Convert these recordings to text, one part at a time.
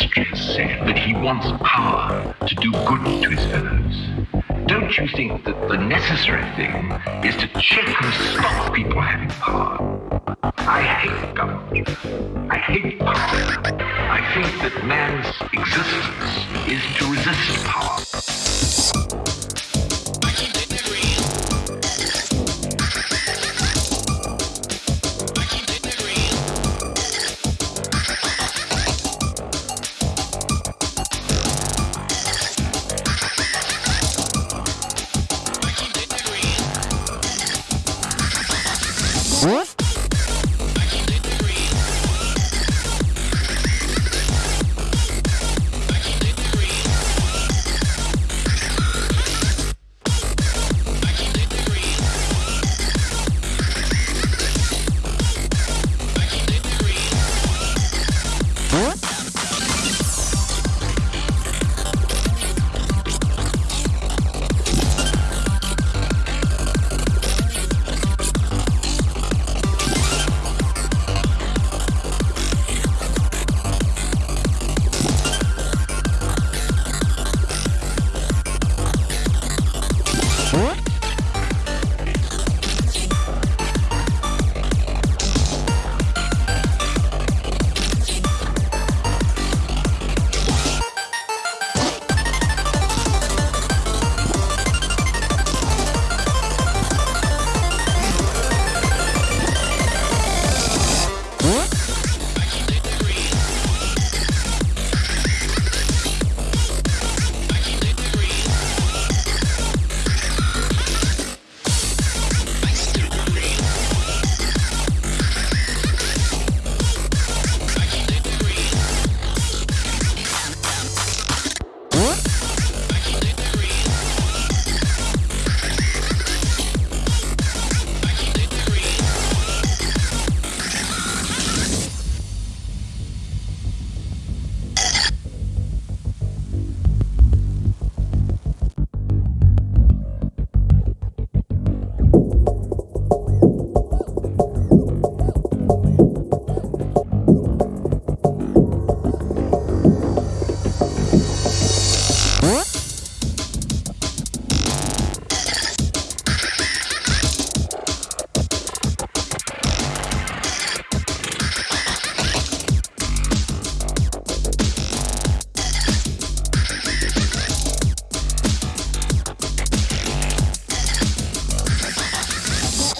has said that he wants power to do good to his fellows. Don't you think that the necessary thing is to check and stop people having power? I hate government. I hate power. I think that man's existence is to resist power.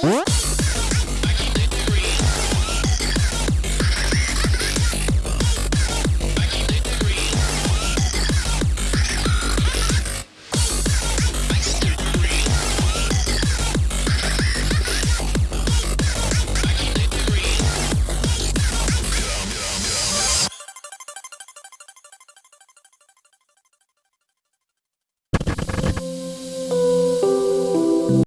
What?